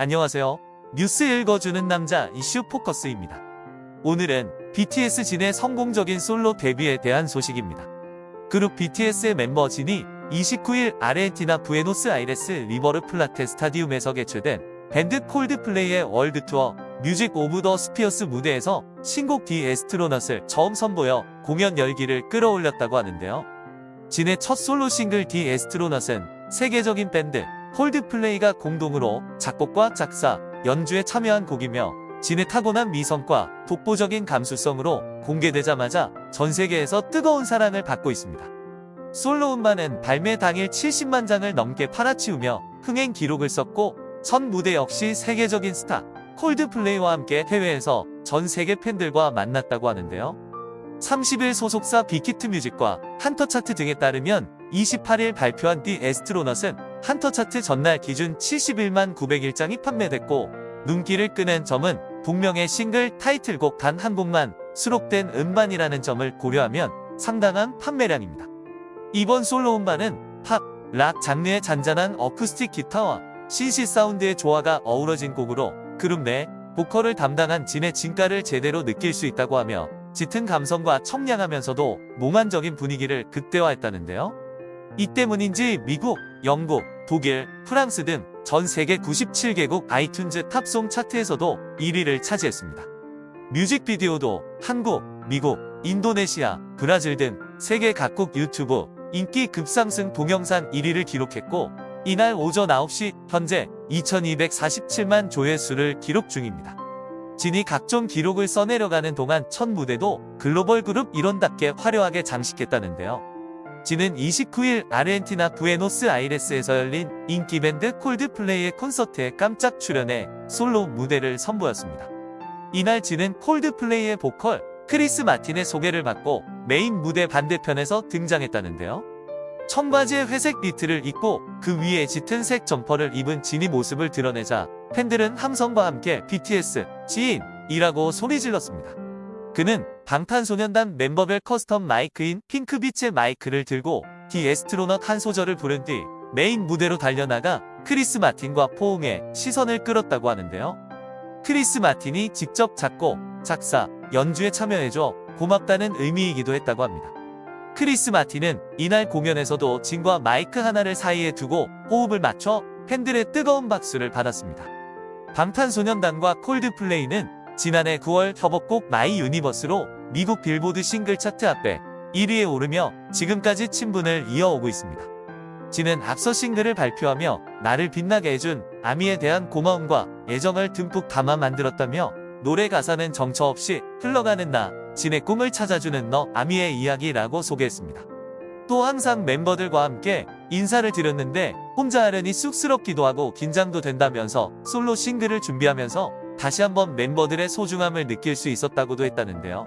안녕하세요. 뉴스 읽어주는 남자 이슈 포커스입니다. 오늘은 BTS 진의 성공적인 솔로 데뷔에 대한 소식입니다. 그룹 BTS의 멤버 진이 29일 아르헨티나 부에노스 아이레스 리버르 플라테 스타디움에서 개최된 밴드 콜드플레이의 월드 투어 Music of the Spheres 무대에서 신곡 The Astronaut을 처음 선보여 공연 열기를 끌어올렸다고 하는데요. 진의 첫 솔로 싱글 The Astronaut은 세계적인 밴드 콜드플레이가 공동으로 작곡과 작사, 연주에 참여한 곡이며 진의 타고난 미성과 독보적인 감수성으로 공개되자마자 전 세계에서 뜨거운 사랑을 받고 있습니다. 솔로 음반은 발매 당일 70만 장을 넘게 팔아치우며 흥행 기록을 썼고 첫 무대 역시 세계적인 스타 콜드플레이와 함께 해외에서 전 세계 팬들과 만났다고 하는데요. 30일 소속사 빅히트 뮤직과 한터 차트 등에 따르면 28일 발표한 The Astronaut은 한터 차트 전날 기준 71만 901장이 판매됐고 눈길을 끄는 점은 동명의 싱글 타이틀곡 단 한 곡만 수록된 음반이라는 점을 고려하면 상당한 판매량입니다. 이번 솔로 음반은 팝, 락 장르의 잔잔한 어쿠스틱 기타와 신시 사운드의 조화가 어우러진 곡으로 그룹 내 보컬을 담당한 진의 진가를 제대로 느낄 수 있다고 하며 짙은 감성과 청량하면서도 몽환적인 분위기를 극대화했다는데요. 이 때문인지 미국, 영국, 독일, 프랑스 등 전 세계 97개국 아이튠즈 top song 차트에서도 1위를 차지했습니다. 뮤직비디오도 한국, 미국, 인도네시아, 브라질 등 세계 각국 유튜브 인기 급상승 동영상 1위를 기록했고 이날 오전 9시 현재 2247만 조회수를 기록 중입니다. 진이 각종 기록을 써내려가는 동안 첫 무대도 글로벌 그룹 일원답게 화려하게 장식했다는데요. 진은 29일 아르헨티나 부에노스 아이레스에서 열린 인기 밴드 콜드플레이의 콘서트에 깜짝 출연해 솔로 무대를 선보였습니다. 이날 진은 콜드플레이의 보컬 크리스 마틴의 소개를 받고 메인 무대 반대편에서 등장했다는데요. 청바지에 회색 니트를 입고 그 위에 짙은 색 점퍼를 입은 진이 모습을 드러내자 팬들은 함성과 함께 BTS 진이라고 소리 질렀습니다. 그는 방탄소년단 멤버별 custom 마이크인 핑크빛의 마이크를 들고 The Astronaut 한 소절을 부른 뒤 메인 무대로 달려나가 크리스 마틴과 포옹해 시선을 끌었다고 하는데요. 크리스 마틴이 직접 작곡, 작사, 연주에 참여해줘 고맙다는 의미이기도 했다고 합니다. 크리스 마틴은 이날 공연에서도 진과 마이크 하나를 사이에 두고 호흡을 맞춰 팬들의 뜨거운 박수를 받았습니다. 방탄소년단과 콜드플레이는 지난해 9월 협업곡 My Universe로 미국 빌보드 싱글 차트 앞에 1위에 오르며 지금까지 친분을 이어오고 있습니다. 진은 앞서 싱글을 발표하며 나를 빛나게 해준 아미에 대한 고마움과 애정을 듬뿍 담아 만들었다며 노래 가사는 정처 없이 흘러가는 나, 진의 꿈을 찾아주는 너 아미의 이야기라고 소개했습니다. 또 항상 멤버들과 함께 인사를 드렸는데 혼자 하려니 쑥스럽기도 하고 긴장도 된다면서 솔로 싱글을 준비하면서 다시 한번 멤버들의 소중함을 느낄 수 있었다고도 했다는데요.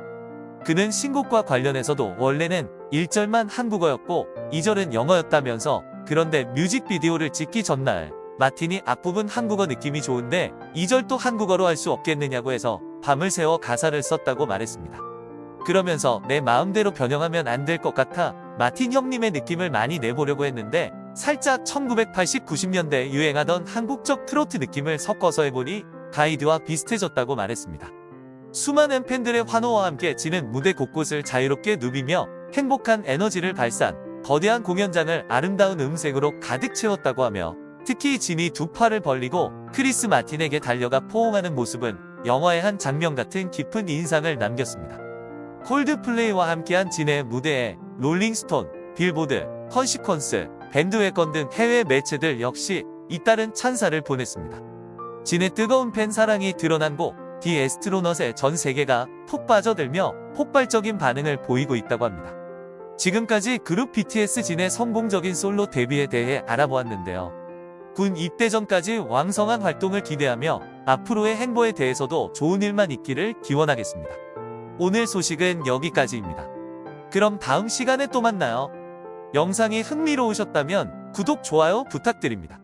그는 신곡과 관련해서도 원래는 1절만 한국어였고 2절은 영어였다면서 그런데 뮤직비디오를 찍기 전날 마틴이 앞부분 한국어 느낌이 좋은데 2절도 한국어로 할 수 없겠느냐고 해서 밤을 새워 가사를 썼다고 말했습니다. 그러면서 내 마음대로 변형하면 안 될 것 같아 마틴 형님의 느낌을 많이 내보려고 했는데 살짝 1980, 90년대 유행하던 한국적 트로트 느낌을 섞어서 해보니 가이드와 비슷해졌다고 말했습니다. 수많은 팬들의 환호와 함께 진은 무대 곳곳을 자유롭게 누비며 행복한 에너지를 발산, 거대한 공연장을 아름다운 음색으로 가득 채웠다고 하며 특히 진이 두 팔을 벌리고 크리스 마틴에게 달려가 포옹하는 모습은 영화의 한 장면 같은 깊은 인상을 남겼습니다. 콜드플레이와 함께한 진의 무대에 롤링스톤, 빌보드, 컨시퀀스, 밴드웨건 등 해외 매체들 역시 잇따른 찬사를 보냈습니다. 진의 뜨거운 팬 사랑이 드러난 곡 디 에스트로넛에 전 세계가 푹 빠져들며 폭발적인 반응을 보이고 있다고 합니다. 지금까지 그룹 BTS 진의 성공적인 솔로 데뷔에 대해 알아보았는데요. 군 입대 전까지 왕성한 활동을 기대하며 앞으로의 행보에 대해서도 좋은 일만 있기를 기원하겠습니다. 오늘 소식은 여기까지입니다. 그럼 다음 시간에 또 만나요. 영상이 흥미로우셨다면 구독, 좋아요 부탁드립니다.